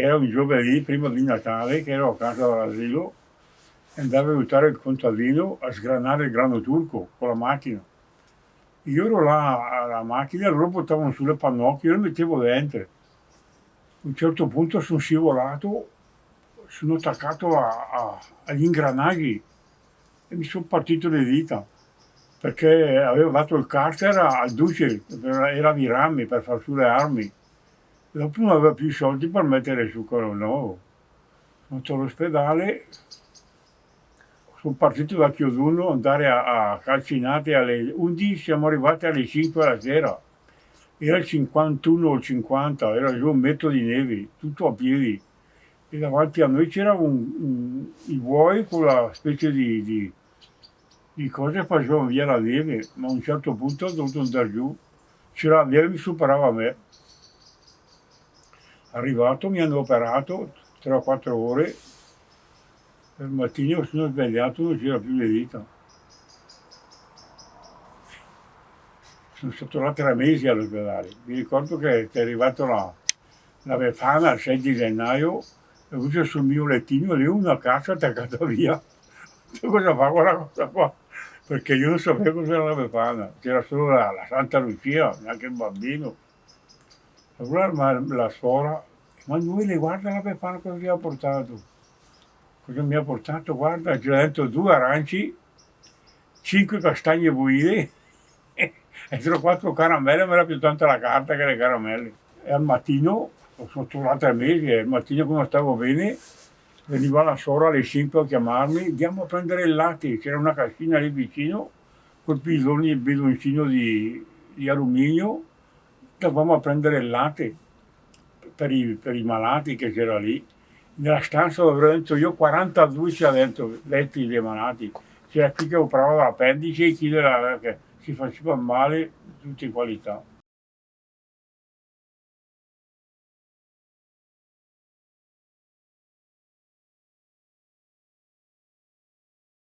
era un giovedì prima di Natale che ero a casa dall'asilo e andavo a aiutare il contadino a sgranare il grano turco con la macchina. Io ero là alla macchina, loro portavano sulle pannocchie, io le mettevo dentro. A un certo punto sono scivolato, sono attaccato a, a, agli ingranaggi e mi sono partito le dita perché avevo dato il carter al duce, era di rami per far su le armi. Dopo non aveva più soldi per mettere su quello nuovo. Sono andato all'ospedale, sono partito da Chioduno, andare a, a Calcinate alle 11, siamo arrivati alle 5 della sera. Era il 51 o il 50, era giù un metro di neve, tutto a piedi. E davanti a noi c'era un, i buoi con la specie di, di di cose facevano via la neve, ma a un certo punto ho dovuto andare giù. La neve mi superava a me. Arrivato, mi hanno operato 3 o 4 ore, il mattino sono svegliato non c'era più le dita. Sono stato là tre mesi all'ospedale. Mi ricordo che è arrivato la, la Befana il 6 di gennaio, e ho sul mio lettino lì una cassa attaccata via. Cosa fa quella cosa qua? perché io non sapevo cos'era la Befana, c'era solo la, la, Santa Lucia, neanche il bambino. Allora la, la suora, ma lui le guarda la Befana cosa ti ha portato? Cosa mi ha portato? Guarda, c'è dentro due aranci, cinque castagne buide e tra quattro caramelle, mi era più tanta la carta che le caramelle. E al mattino, sono tornato tre mesi, e al mattino come stavo bene, veniva la sora alle 5 a chiamarmi, andiamo a prendere il latte, c'era una cascina lì vicino, col bidone, bidoncino di, di alluminio, andavamo a prendere il latte per i, per i malati che c'era lì. Nella stanza dove ero dentro io 42 c'era dentro, letti dei malati. C'era chi che operava l'appendice e chi che si faceva male, tutte qualità.